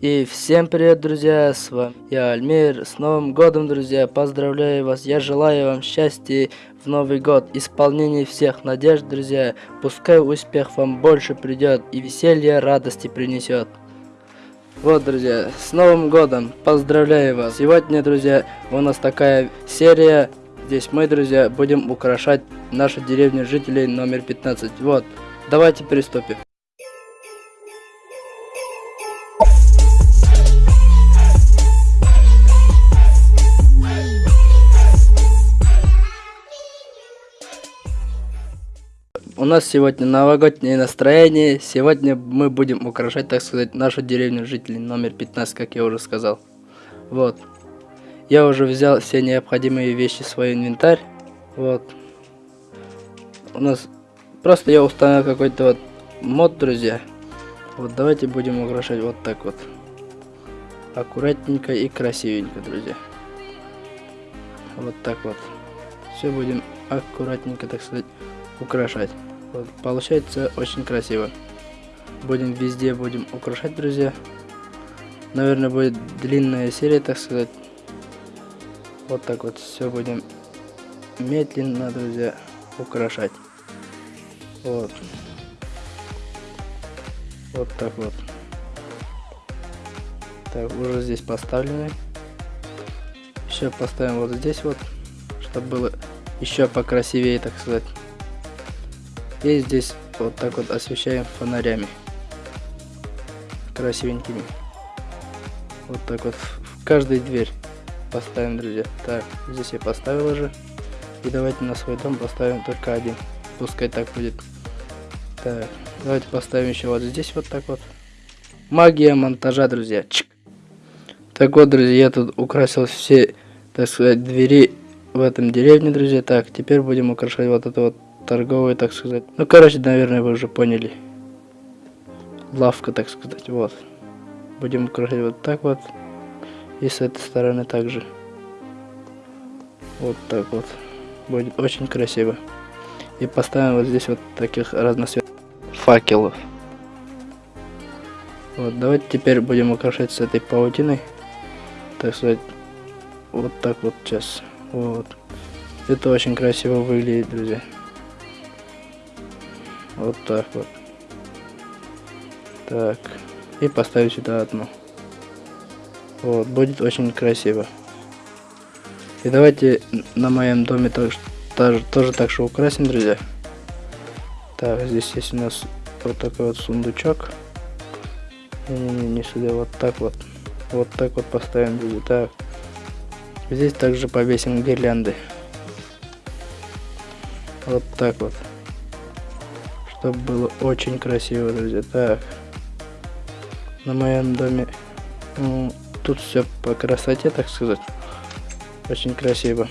И всем привет, друзья, с вами я, Альмир, с Новым Годом, друзья, поздравляю вас, я желаю вам счастья в Новый Год, исполнения всех надежд, друзья, пускай успех вам больше придет и веселье радости принесет. Вот, друзья, с Новым Годом, поздравляю вас, сегодня, друзья, у нас такая серия, здесь мы, друзья, будем украшать нашу деревню жителей номер 15, вот, давайте приступим. Нас сегодня новогоднее настроение. Сегодня мы будем украшать, так сказать, нашу деревню жителей номер 15, как я уже сказал. Вот. Я уже взял все необходимые вещи в свой инвентарь. Вот. У нас просто я установил какой-то вот мод, друзья. Вот давайте будем украшать вот так вот. Аккуратненько и красивенько, друзья. Вот так вот. Все будем аккуратненько, так сказать, украшать. Вот, получается очень красиво. Будем везде будем украшать, друзья. Наверное, будет длинная серия, так сказать. Вот так вот все будем медленно, друзья, украшать. Вот. Вот так вот. Так, уже здесь поставлены. Еще поставим вот здесь вот, чтобы было еще покрасивее, так сказать. И здесь вот так вот освещаем фонарями. Красивенькими. Вот так вот в каждой дверь поставим, друзья. Так, здесь я поставил уже. И давайте на свой дом поставим только один. Пускай так будет. Так, давайте поставим еще вот здесь вот так вот. Магия монтажа, друзья. Чик. Так вот, друзья, я тут украсил все, так сказать, двери в этом деревне, друзья. Так, теперь будем украшать вот это вот торговый, так сказать. Ну, короче, наверное, вы уже поняли. Лавка, так сказать, вот. Будем украшать вот так вот. И с этой стороны также. Вот так вот. Будет очень красиво. И поставим вот здесь вот таких разноцветных факелов. Вот, давайте теперь будем украшать с этой паутиной. Так сказать, вот так вот сейчас. Вот. Это очень красиво выглядит, друзья. Вот так вот. Так. И поставить сюда одну. Вот, будет очень красиво. И давайте на моем доме тоже, тоже, тоже так же украсим, друзья. Так, здесь есть у нас вот такой вот сундучок. Не-не-не, не сюда, вот так вот. Вот так вот поставим, друзья. Так. Здесь также повесим гирлянды. Вот так вот чтобы было очень красиво, друзья. Так, на моем доме ну, тут все по красоте, так сказать. Очень красиво.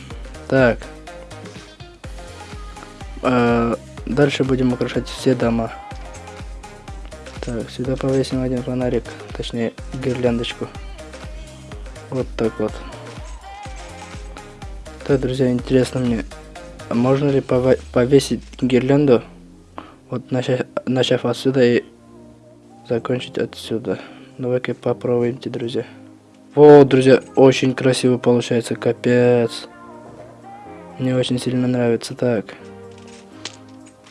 Так, а, дальше будем украшать все дома. Так, сюда повесим один фонарик, точнее гирляндочку. Вот так вот. Так, друзья, интересно мне, можно ли повесить гирлянду вот начав, начав отсюда и закончить отсюда. Давай-ка попробуемте, друзья. Вот, друзья, очень красиво получается, капец. Мне очень сильно нравится. Так.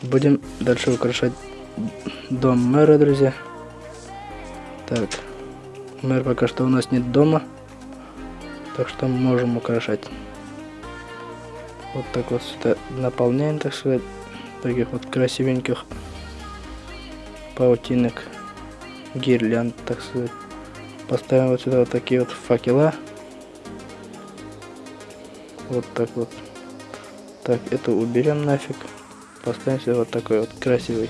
Будем дальше украшать дом мэра, друзья. Так. Мэр пока что у нас нет дома. Так что можем украшать. Вот так вот сюда наполняем, так сказать таких вот красивеньких паутинок, гирлянд, так сказать. Поставим вот сюда вот такие вот факела. Вот так вот. Так, это уберем нафиг. Поставим сюда вот такой вот красивый.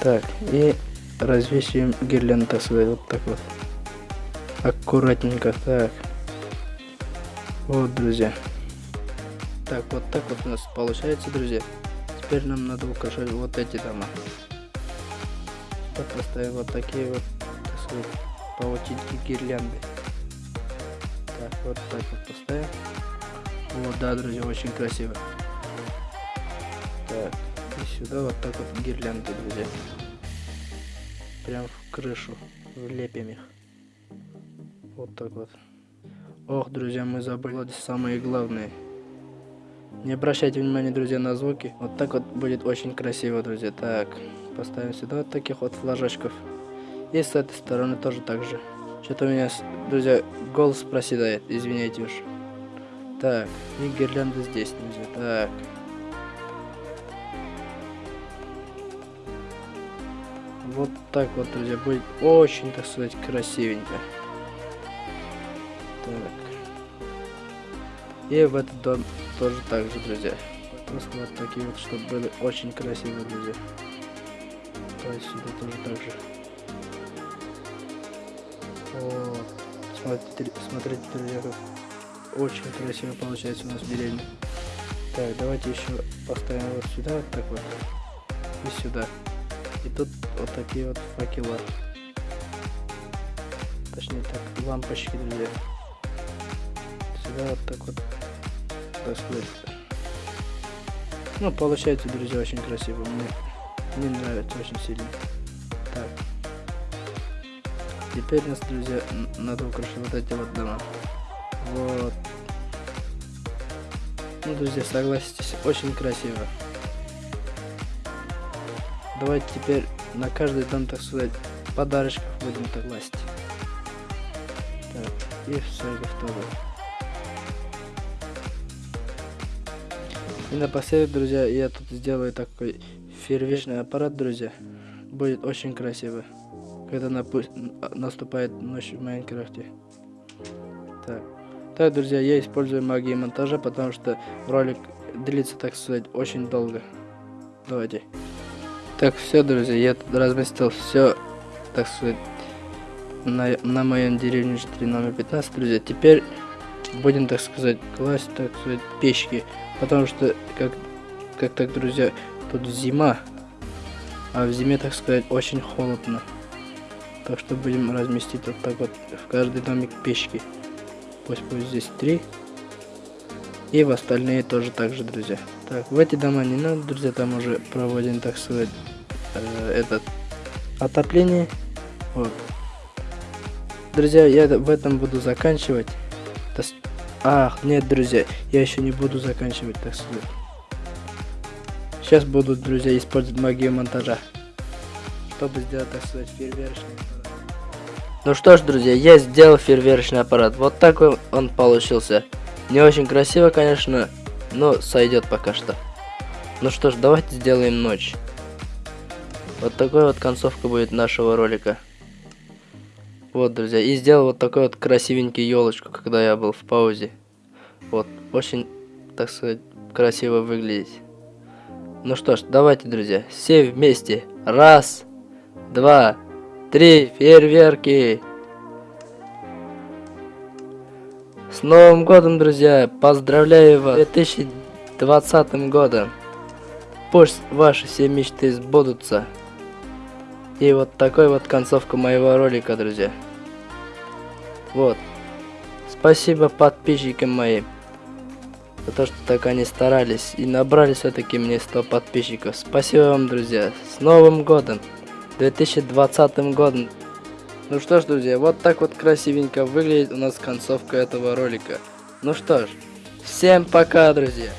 Так, и развесим гирлянд, так сказать, вот так вот. Аккуратненько, так. Вот, друзья. Так, вот так вот у нас получается, друзья. Теперь нам надо украшать вот эти дома. Поставим вот такие вот, так сказать, паутинки гирлянды. Так, вот так вот поставим. Вот, да, друзья, очень красиво. Так, и сюда вот так вот гирлянды, друзья. Прям в крышу влепим их. Вот так вот. Ох, друзья, мы забыли самое главное. Не обращайте внимания, друзья, на звуки. Вот так вот будет очень красиво, друзья. Так, поставим сюда вот таких вот флажочков. И с этой стороны тоже так же. Что-то у меня, друзья, голос проседает. Извиняйте уж. Так, и гирлянда здесь, друзья. Так. Вот так вот, друзья, будет очень, так сказать, красивенько. Так. И в этот дом тоже так же, друзья. Просто вот такие вот, чтобы были очень красивые, друзья. То есть сюда тоже так же. Вот. Смотрите, смотрите, друзья, как очень красиво получается у нас деревня. Так, давайте еще поставим вот сюда, вот так вот. И сюда. И тут вот такие вот факела. Точнее так, лампочки, друзья. Сюда вот так вот сказать. Ну, получается, друзья, очень красиво. Мне, мне нравится очень сильно. Так. Теперь нас, друзья, надо украшать вот эти вот дома. Вот. Ну, друзья, согласитесь, очень красиво. Давайте теперь на каждый дом, так сказать, подарочков будем так класть. Так, и все готово. И напоследок, друзья, я тут сделаю такой фейерверчный аппарат, друзья. Будет очень красиво, когда наступает ночь в Майнкрафте. Так. Так, друзья, я использую магию монтажа, потому что ролик длится, так сказать, очень долго. Давайте. Так, все, друзья, я тут разместил все, так сказать, на, на моем деревне 4 номер 15, друзья. Теперь будем, так сказать, класть, так сказать, печки. Потому что, как, как так, друзья, тут зима. А в зиме, так сказать, очень холодно. Так что будем разместить вот так вот в каждый домик печки. Пусть будет здесь три. И в остальные тоже так же, друзья. Так, в эти дома не надо, друзья, там уже проводим, так сказать, э, этот отопление. Вот. Друзья, я в этом буду заканчивать. Ах, нет, друзья, я еще не буду заканчивать, так сказать. Сейчас буду, друзья, использовать магию монтажа, чтобы сделать, так сказать, фейерверочный аппарат. Ну что ж, друзья, я сделал фейерверочный аппарат. Вот такой он получился. Не очень красиво, конечно, но сойдет пока что. Ну что ж, давайте сделаем ночь. Вот такой вот концовка будет нашего ролика. Вот, друзья, и сделал вот такой вот красивенький елочку, когда я был в паузе. Вот, очень, так сказать, красиво выглядит. Ну что ж, давайте, друзья, все вместе. Раз, два, три, фейерверки. С Новым годом, друзья! Поздравляю вас 2020 годом! Пусть ваши все мечты сбудутся. И вот такой вот концовка моего ролика, друзья. Вот. Спасибо подписчикам моим. За то, что так они старались и набрали все-таки мне 100 подписчиков. Спасибо вам, друзья. С Новым годом. 2020 годом. Ну что ж, друзья, вот так вот красивенько выглядит у нас концовка этого ролика. Ну что ж, всем пока, друзья.